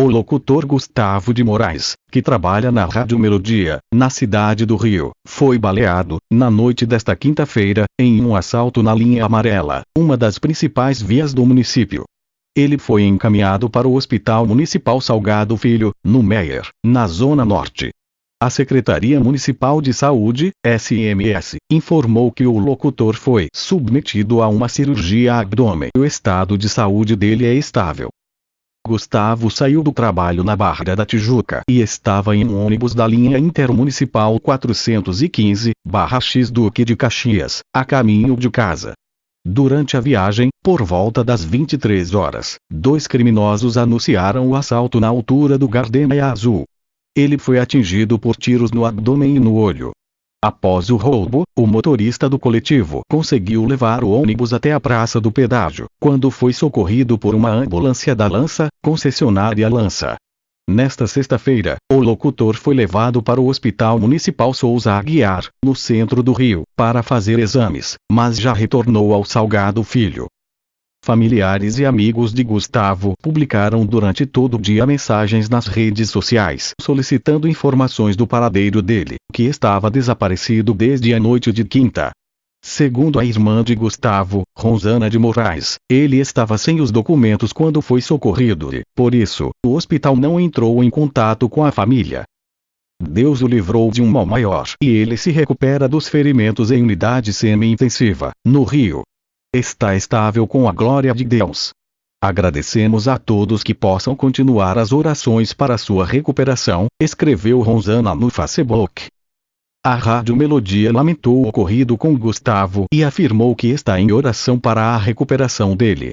O locutor Gustavo de Moraes, que trabalha na Rádio Melodia, na cidade do Rio, foi baleado, na noite desta quinta-feira, em um assalto na linha amarela, uma das principais vias do município. Ele foi encaminhado para o Hospital Municipal Salgado Filho, no Meier, na Zona Norte. A Secretaria Municipal de Saúde, SMS, informou que o locutor foi submetido a uma cirurgia abdômen. O estado de saúde dele é estável. Gustavo saiu do trabalho na Barra da Tijuca e estava em um ônibus da linha intermunicipal 415, Barra X Duque de Caxias, a caminho de casa. Durante a viagem, por volta das 23 horas, dois criminosos anunciaram o assalto na altura do Gardenia Azul. Ele foi atingido por tiros no abdômen e no olho. Após o roubo, o motorista do coletivo conseguiu levar o ônibus até a praça do pedágio, quando foi socorrido por uma ambulância da Lança, concessionária Lança. Nesta sexta-feira, o locutor foi levado para o Hospital Municipal Souza Aguiar, no centro do Rio, para fazer exames, mas já retornou ao Salgado Filho. Familiares e amigos de Gustavo publicaram durante todo o dia mensagens nas redes sociais solicitando informações do paradeiro dele, que estava desaparecido desde a noite de quinta. Segundo a irmã de Gustavo, Rosana de Moraes, ele estava sem os documentos quando foi socorrido e, por isso, o hospital não entrou em contato com a família. Deus o livrou de um mal maior e ele se recupera dos ferimentos em unidade semi-intensiva, no Rio está estável com a glória de Deus. Agradecemos a todos que possam continuar as orações para sua recuperação, escreveu Rosana no Facebook. A Rádio Melodia lamentou o ocorrido com Gustavo e afirmou que está em oração para a recuperação dele.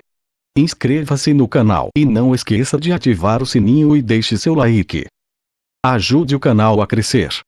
Inscreva-se no canal e não esqueça de ativar o sininho e deixe seu like. Ajude o canal a crescer.